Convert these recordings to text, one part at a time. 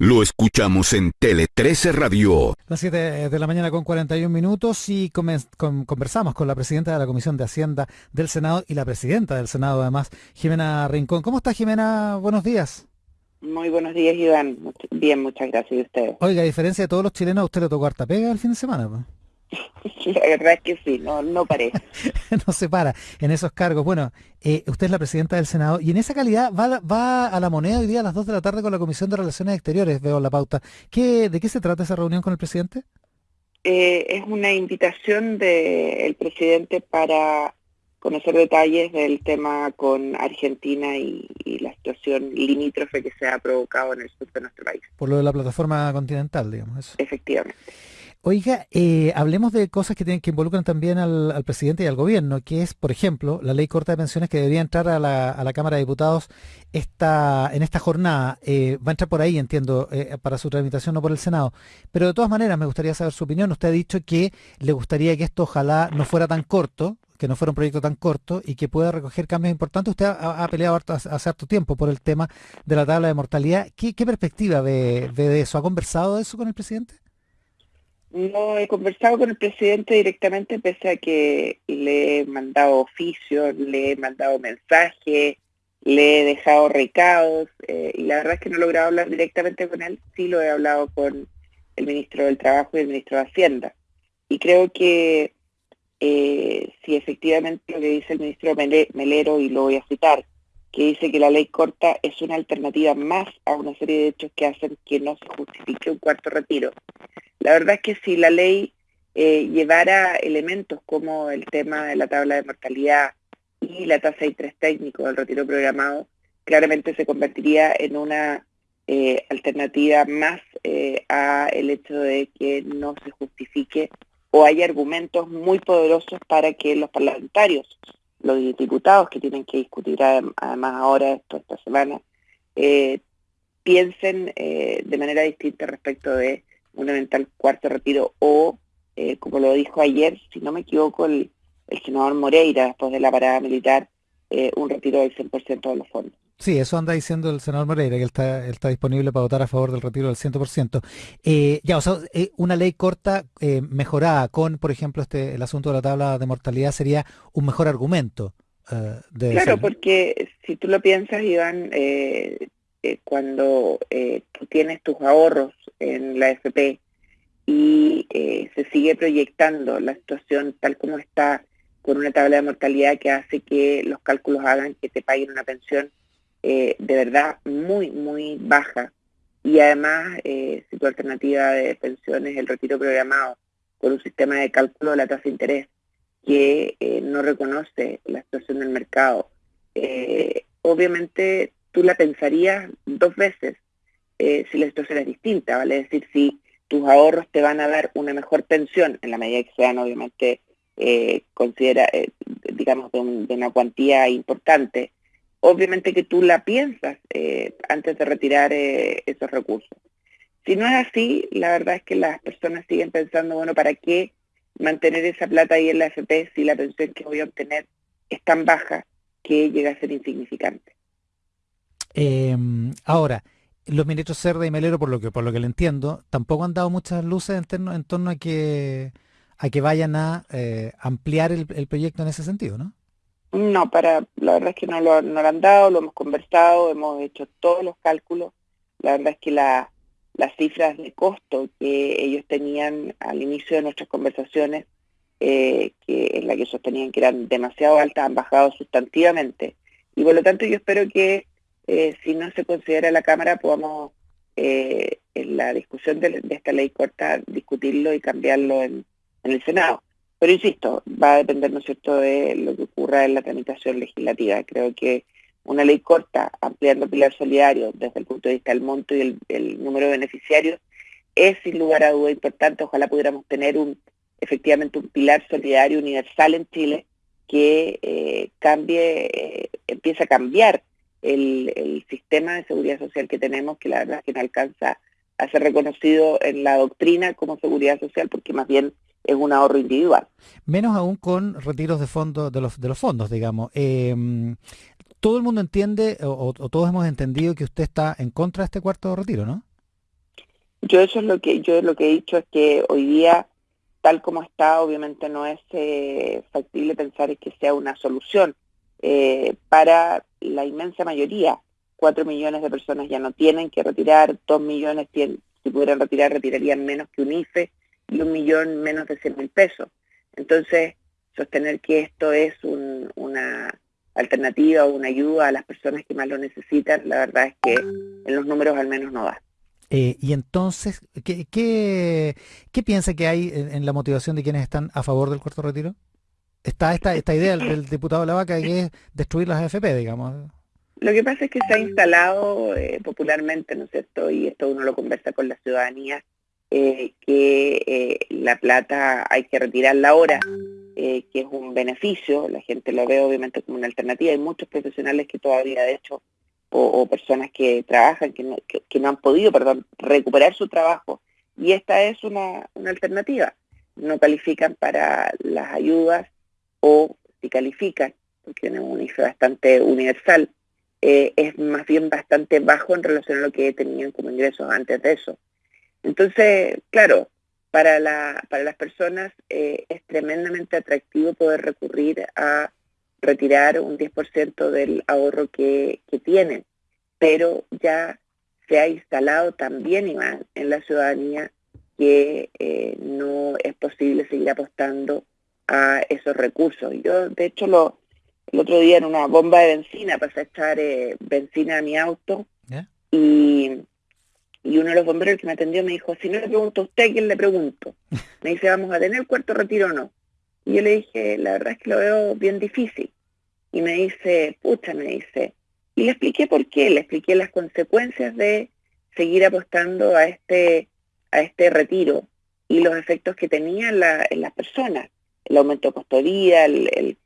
Lo escuchamos en Tele 13 Radio. Las 7 de la mañana con 41 minutos y conversamos con la presidenta de la Comisión de Hacienda del Senado y la presidenta del Senado además, Jimena Rincón. ¿Cómo está Jimena? Buenos días. Muy buenos días, Iván. Bien, muchas gracias. ¿Y usted? Oiga, a diferencia de todos los chilenos, ¿a usted le tocó harta pega el fin de semana? La verdad es que sí, no, no parece. no se para en esos cargos. Bueno, eh, usted es la presidenta del Senado y en esa calidad va, va, a la moneda hoy día a las 2 de la tarde con la Comisión de Relaciones Exteriores, veo la pauta. ¿Qué, ¿De qué se trata esa reunión con el presidente? Eh, es una invitación del presidente para conocer detalles del tema con Argentina y, y, la situación limítrofe que se ha provocado en el sur de nuestro país. Por lo de la plataforma continental, digamos. Eso. Efectivamente. Oiga, eh, hablemos de cosas que tienen que involucran también al, presidente y al gobierno, que es, por ejemplo, la ley corta de pensiones que debería entrar a la, Cámara de Diputados esta, en esta jornada. Eh, va a entrar por ahí, entiendo, eh, para su tramitación, no por el Senado. Pero de todas maneras, me gustaría saber su opinión. Usted ha dicho que le gustaría que esto ojalá no fuera tan corto, que no fuera un proyecto tan corto y que pueda recoger cambios importantes. Usted ha, peleado hace harto tiempo por el tema de la tabla de mortalidad. ¿Qué, perspectiva ve de eso? ¿Ha conversado de eso con el presidente? No he conversado con el presidente directamente, pese a que le he mandado oficios, le he mandado mensajes, le he dejado recados, eh, y la verdad es que no he logrado hablar directamente con él, sí lo he hablado con el ministro del Trabajo y el ministro de Hacienda. Y creo que eh, si efectivamente lo que dice el ministro Melero, y lo voy a citar, que dice que la ley corta es una alternativa más a una serie de hechos que hacen que no se justifique un cuarto retiro. La verdad es que si la ley eh, llevara elementos como el tema de la tabla de mortalidad y la tasa de interés técnico del retiro programado, claramente se convertiría en una eh, alternativa más eh, a el hecho de que no se justifique o hay argumentos muy poderosos para que los parlamentarios, los diputados que tienen que discutir además ahora esto esta semana, eh, piensen eh, de manera distinta respecto de un eventual cuarto retiro o, eh, como lo dijo ayer, si no me equivoco, el, el senador Moreira, después de la parada militar, un retiro del 100% de los fondos. Sí, eso anda diciendo el senador Moreira, que él está, él está disponible para votar a favor del retiro del 100%. Eh, ya, o sea, eh, una ley corta eh, mejorada con, por ejemplo, este el asunto de la tabla de mortalidad sería un mejor argumento. Eh, de claro, ser. porque si tú lo piensas, Iván, eh, eh, cuando tú tienes tus ahorros en la FP y se sigue proyectando la situación tal como está con una tabla de mortalidad que hace que los cálculos hagan que te paguen una pensión eh, de verdad muy, muy baja. Y además, eh, si tu alternativa de pensión es el retiro programado con un sistema de cálculo de la tasa de interés que eh, no reconoce la situación del mercado, obviamente tú la pensarías dos veces si la situación es distinta, ¿vale? Es decir, si tus ahorros te van a dar una mejor pensión, en la medida que sean obviamente considera, digamos, de una cuantía importante, obviamente que tú la piensas eh, antes de retirar eh, esos recursos. Si no es así, la verdad es que las personas siguen pensando, bueno, ¿para qué mantener esa plata ahí en la FP si la pensión que voy a obtener es tan baja que llega a ser insignificante? Eh, ahora, los ministros Cerda y Melero, por lo que por lo que le entiendo, tampoco han dado muchas luces en torno a que a que vayan a eh, ampliar el, el proyecto en ese sentido, ¿no? No, para, la verdad es que no lo, han dado, lo hemos conversado, hemos hecho todos los cálculos. La verdad es que la, las cifras de costo que ellos tenían al inicio de nuestras conversaciones, eh, que en la que sostenían que eran demasiado altas, han bajado sustantivamente. Y por lo tanto yo espero que eh, si no se considera la Cámara podamos eh, en la discusión de, esta ley corta discutirlo y cambiarlo en el Senado. Pero insisto, va a depender, ¿no cierto?, de lo que ocurra en la tramitación legislativa. Creo que una ley corta, ampliando el pilar solidario desde el punto de vista del monto y el, el, número de beneficiarios, es sin lugar a duda importante. Ojalá pudiéramos tener un efectivamente un pilar solidario universal en Chile que eh, cambie, eh, empiece a cambiar el, el, sistema de seguridad social que tenemos, que la verdad es que no alcanza a ser reconocido en la doctrina como seguridad social, porque más bien es un ahorro individual. Menos aún con retiros de fondos de los de los fondos, digamos. Eh, todo el mundo entiende o, o, todos hemos entendido que usted está en contra de este cuarto retiro, ¿no? Yo eso es lo que yo lo que he dicho es que hoy día tal como está, obviamente no es eh, factible pensar que sea una solución. Eh, para la inmensa mayoría, cuatro millones de personas ya no tienen que retirar, dos millones si pudieran retirar, retirarían menos que un IFE y un millón menos de 100 mil pesos. Entonces, sostener que esto es una alternativa o una ayuda a las personas que más lo necesitan, la verdad es que en los números al menos no da. Eh, y entonces, ¿qué, qué, piensa que hay en, la motivación de quienes están a favor del cuarto retiro? Está esta, esta idea del, diputado Lavaca que es destruir las AFP, digamos. Lo que pasa es que se ha instalado eh, popularmente, ¿no es cierto? Y esto uno lo conversa con la ciudadanía, eh, que la plata hay que retirarla ahora, que es un beneficio, la gente lo ve obviamente como una alternativa, hay muchos profesionales que todavía de hecho o, personas que trabajan, que no, han podido, recuperar su trabajo. Y esta es una, alternativa. No califican para las ayudas o si califican, porque tienen un IFE bastante universal, eh, es más bien bastante bajo en relación a lo que tenían como ingresos antes de eso. Entonces, claro, para, la, para las personas eh, es tremendamente atractivo poder recurrir a retirar un 10% del ahorro que, tienen, pero ya se ha instalado también, Iván, en la ciudadanía que eh, no es posible seguir apostando a esos recursos. Yo, de hecho, lo, el otro día en una bomba de benzina pasé a echar eh, benzina a mi auto y, y, uno de los bomberos que me atendió me dijo, si no le pregunto a usted, ¿quién le pregunto? Me dice, ¿vamos a tener cuarto retiro o no? Y yo le dije, la verdad es que lo veo bien difícil. Y me dice, pucha, me dice. Y le expliqué por qué, le expliqué las consecuencias de seguir apostando a este, a este retiro y los efectos que tenía en, las personas. El aumento de costo de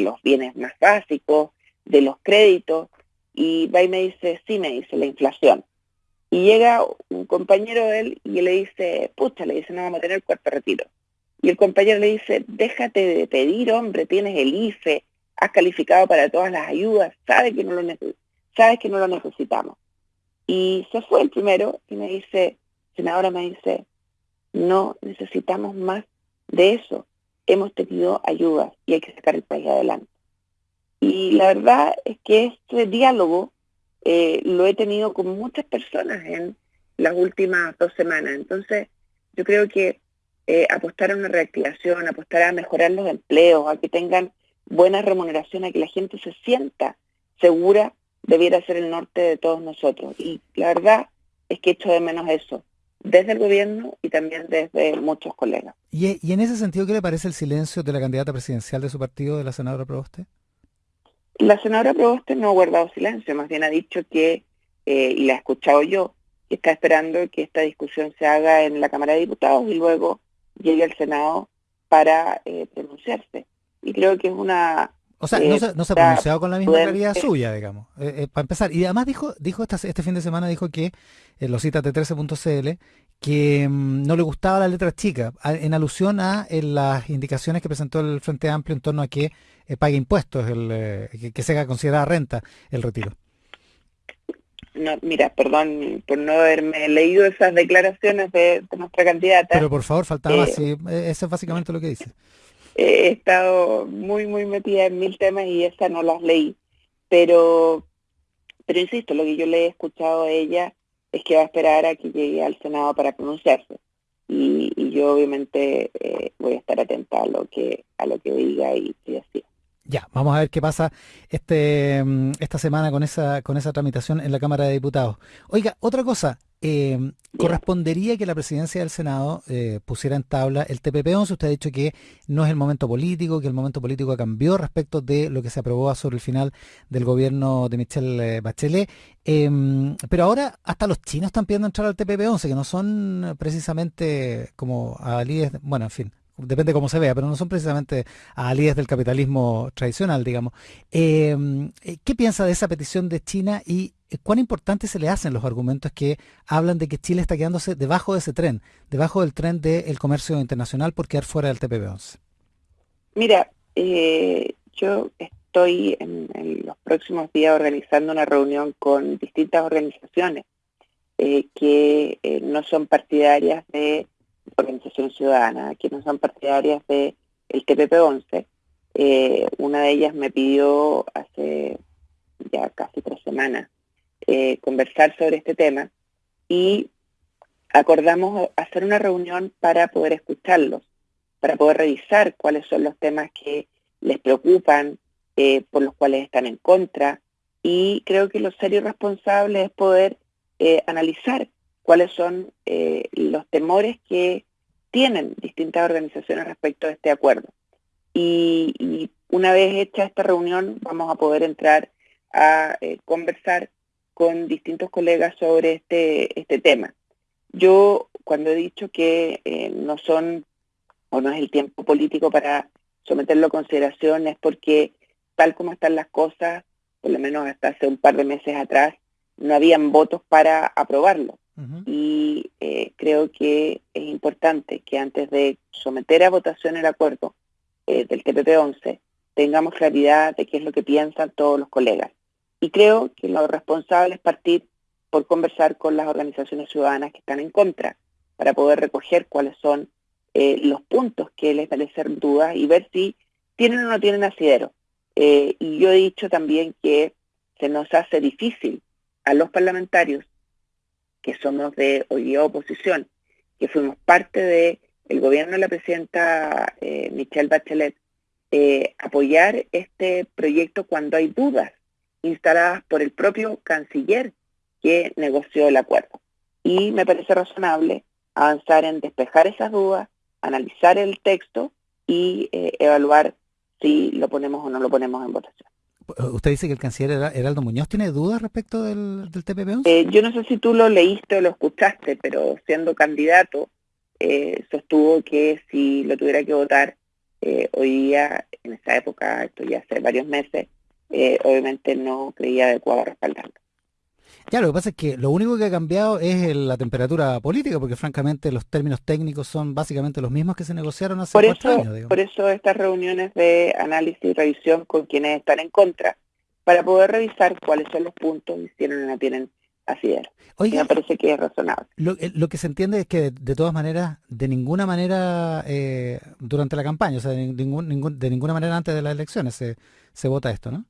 los bienes más básicos, de los créditos. Y va y me dice, sí, me dice, la inflación. Y llega un compañero de él y le dice, pucha, le dice, no vamos a tener cuarto retiro. Y el compañero le dice, déjate de pedir, hombre, tienes el IFE, has calificado para todas las ayudas, sabes que no lo, sabes que no lo necesitamos. Y se fue el primero y me dice, senadora me dice, no necesitamos más de eso. Hemos tenido ayudas y hay que sacar el país adelante. Y la verdad es que este diálogo eh, lo he tenido con muchas personas en las últimas dos semanas. Entonces, yo creo que eh, apostar a una reactivación, apostar a mejorar los empleos, a que tengan buena remuneración, a que la gente se sienta segura, debiera ser el norte de todos nosotros. Y la verdad es que echo de menos eso, desde el gobierno y también desde muchos colegas. ¿Y, en ese sentido qué le parece el silencio de la candidata presidencial de su partido, de la senadora Proboste? La senadora Proboste no ha guardado silencio, más bien ha dicho que, eh, y la he escuchado yo, que está esperando que esta discusión se haga en la Cámara de Diputados y luego llegue al Senado para eh, pronunciarse. Y creo que es una... O sea, no, se, no se ha pronunciado con la misma claridad suya, digamos, eh, eh, para empezar. Y además dijo, dijo este fin de semana, dijo que, lo cita T13.cl, que mm, no le gustaba la letra chica, en alusión a las indicaciones que presentó el Frente Amplio en torno a que pague impuestos, el, que, se haga considerada renta el retiro. No, mira, perdón por no haberme leído esas declaraciones de, nuestra candidata. Pero por favor, faltaba eh, e, eso es básicamente lo que dice. He estado muy, muy metida en mil temas y esa no las leí. Pero, pero insisto, lo que yo le he escuchado a ella es que va a esperar a que llegue al Senado para pronunciarse. Y, yo obviamente eh, voy a estar atenta a lo que a lo que diga y, y así. Ya, vamos a ver qué pasa este, mm, esta semana con esa, con esa tramitación en la Cámara de Diputados. Oiga, otra cosa, eh, correspondería que la presidencia del Senado eh, pusiera en tabla el TPP-11. Usted ha dicho que no es el momento político, que el momento político cambió respecto de lo que se aprobó sobre el final del gobierno de Michelle eh, Bachelet. Em, pero ahora hasta los chinos están pidiendo entrar al TPP-11, que no son precisamente como alíes, bueno, en fin, depende cómo se vea, pero no son precisamente alíes del capitalismo tradicional, digamos. Em, eh, ¿Qué piensa de esa petición de China y eh, cuán importante se le hacen los argumentos que hablan de que Chile está quedándose debajo de ese tren, debajo del tren del comercio internacional por quedar fuera del TPP-11? Mira, eh, yo estoy en, los próximos días organizando una reunión con distintas organizaciones que no son partidarias de organización ciudadana, que no son partidarias de el TPP-11. una de ellas me pidió hace ya casi tres semanas conversar sobre este tema y acordamos hacer una reunión para poder escucharlos, para poder revisar cuáles son los temas que les preocupan, eh, por los cuales están en contra. Y creo que lo serio y responsable es poder eh, analizar cuáles son eh, los temores que tienen distintas organizaciones respecto a este acuerdo. Y, una vez hecha esta reunión vamos a poder entrar a conversar con distintos colegas sobre este, este tema. Yo cuando he dicho que eh, no son o no es el tiempo político para someterlo a consideración es porque tal como están las cosas, por lo menos hasta hace un par de meses atrás, no habían votos para aprobarlo. Y eh, creo que es importante que antes de someter a votación el acuerdo eh, del TPP-11 tengamos claridad de qué es lo que piensan todos los colegas. Y creo que lo responsable es partir por conversar con las organizaciones ciudadanas que están en contra, para poder recoger cuáles son eh, los puntos que les parecen dudas y ver si tienen o no tienen asidero. Eh, y yo he dicho también que se nos hace difícil a los parlamentarios, que somos de hoy oposición, que fuimos parte del el gobierno de la presidenta eh, Michelle Bachelet, apoyar este proyecto cuando hay dudas instaladas por el propio canciller que negoció el acuerdo. Y me parece razonable avanzar en despejar esas dudas, analizar el texto y eh, evaluar si lo ponemos o no lo ponemos en votación. Usted dice que el canciller Heraldo Muñoz tiene dudas respecto del, del TPP-11? Eh, yo no sé si tú lo leíste o lo escuchaste, pero siendo candidato eh, sostuvo que si lo tuviera que votar hoy día, en esa época, esto ya hace varios meses, obviamente no creía adecuado respaldarlo. Ya, lo que pasa es que lo único que ha cambiado es la temperatura política, porque francamente los términos técnicos son básicamente los mismos que se negociaron hace por cuatro años. Por eso estas reuniones de análisis y revisión con quienes están en contra, para poder revisar cuáles son los puntos y si no, no tienen asidero. Oiga, me parece que es razonable. Lo, eh, que se entiende es que de, todas maneras, de ninguna manera eh, durante la campaña, o sea, de, ningún, de ninguna manera antes de las elecciones se, se vota esto, ¿no?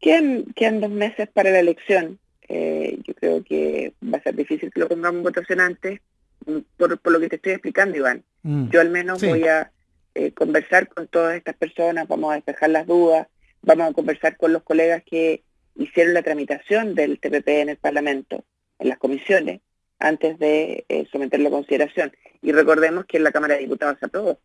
Quedan, quedan dos meses para la elección eh, yo creo que va a ser difícil que lo pongamos en votación antes, mm, por, lo que te estoy explicando, Iván. Mm, yo al menos voy a eh, conversar con todas estas personas, vamos a despejar las dudas, vamos a conversar con los colegas que hicieron la tramitación del TPP en el Parlamento, en las comisiones, antes de eh, someterlo a consideración. Y recordemos que en la Cámara de Diputados se aprobó.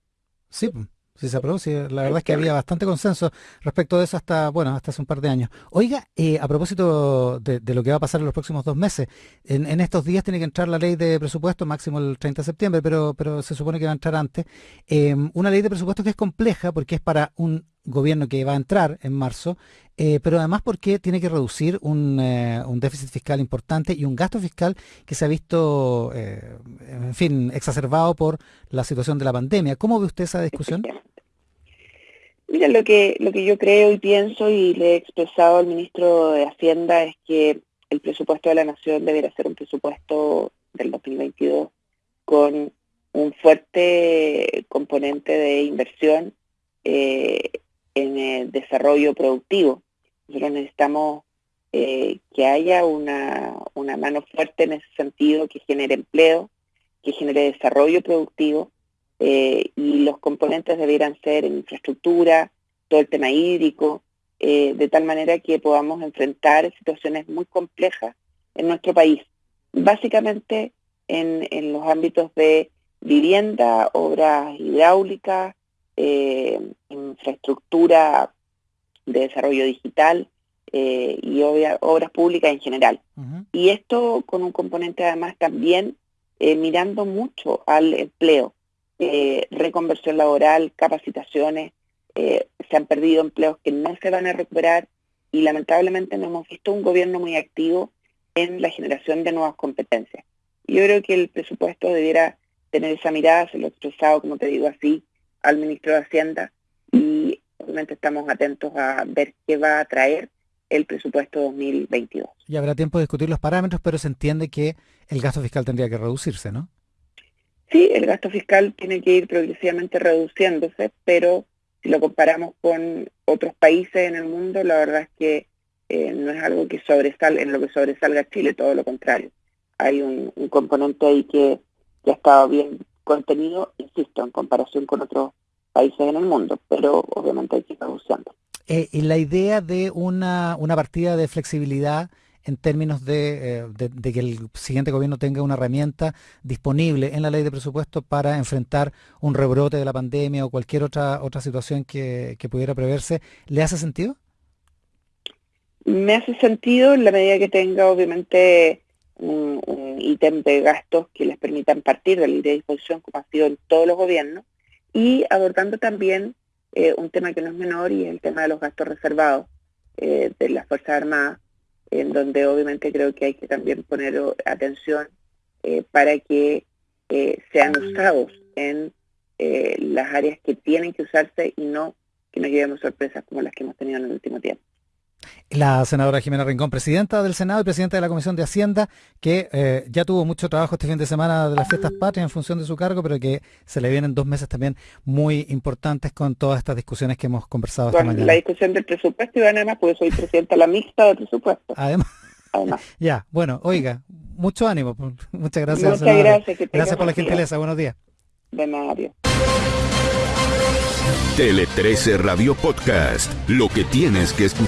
Sí, Sí, se aprobó, la verdad es que había bastante consenso respecto de eso hasta, bueno, hasta hace un par de años. Oiga, eh, a propósito de, lo que va a pasar en los próximos dos meses, en, estos días tiene que entrar la ley de presupuesto, máximo el 30 de septiembre, pero, pero se supone que va a entrar antes. Em, una ley de presupuesto que es compleja porque es para un gobierno que va a entrar en marzo, eh, pero además porque tiene que reducir un, eh, un, déficit fiscal importante y un gasto fiscal que se ha visto, eh, en fin, exacerbado por la situación de la pandemia. ¿Cómo ve usted esa discusión? Mira, lo que, lo que yo creo y pienso y le he expresado al ministro de Hacienda es que el presupuesto de la Nación debería ser un presupuesto del 2022 con un fuerte componente de inversión en el desarrollo productivo. Nosotros necesitamos eh, que haya una, una mano fuerte en ese sentido, que genere empleo, que genere desarrollo productivo, eh, y los componentes debieran ser en infraestructura, todo el tema hídrico, eh, de tal manera que podamos enfrentar situaciones muy complejas en nuestro país. Básicamente en, en los ámbitos de vivienda, obras hidráulicas, eh, infraestructura de desarrollo digital eh, y obras públicas en general. Y esto con un componente además también eh, mirando mucho al empleo, reconversión laboral, capacitaciones, se han perdido empleos que no se van a recuperar y lamentablemente no hemos visto un gobierno muy activo en la generación de nuevas competencias. Yo creo que el presupuesto debiera tener esa mirada, se lo he expresado, como te digo así, al ministro de Hacienda y obviamente estamos atentos a ver qué va a traer el presupuesto 2022. Y habrá tiempo de discutir los parámetros, pero se entiende que el gasto fiscal tendría que reducirse, ¿no? Sí, el gasto fiscal tiene que ir progresivamente reduciéndose, pero si lo comparamos con otros países en el mundo, la verdad es que eh, no es algo que sobresale, en lo que sobresalga Chile, todo lo contrario. Hay un, componente ahí que, que ha estado bien contenido, insisto, en comparación con otros países en el mundo, pero obviamente hay que ir reduciendo. Eh, y la idea de una, una partida de flexibilidad en términos eh, de, que el siguiente gobierno tenga una herramienta disponible en la ley de presupuesto para enfrentar un rebrote de la pandemia o cualquier otra otra situación que, pudiera preverse, ¿le hace sentido? Me hace sentido en la medida que tenga obviamente un, ítem de gastos que les permitan partir de de disposición como ha sido en todos los gobiernos y abordando también eh, un tema que no es menor y es el tema de los gastos reservados eh, de las Fuerzas Armadas, en donde obviamente creo que hay que también poner atención eh, para que sean usados en las áreas que tienen que usarse y no que nos llevemos sorpresas como las que hemos tenido en el último tiempo. La senadora Jimena Rincón, presidenta del Senado y presidenta de la Comisión de Hacienda, que eh, ya tuvo mucho trabajo este fin de semana de las fiestas patrias en función de su cargo, pero que se le vienen dos meses también muy importantes con todas estas discusiones que hemos conversado esta mañana. La discusión del presupuesto y además porque soy presidenta de la mixta del presupuesto. Además. ya, bueno, oiga, mucho ánimo. Muchas gracias. Muchas gracias. gracias por la gentileza. Buenos días. De nada, Tele 13 Radio Podcast. Lo que tienes que escuchar.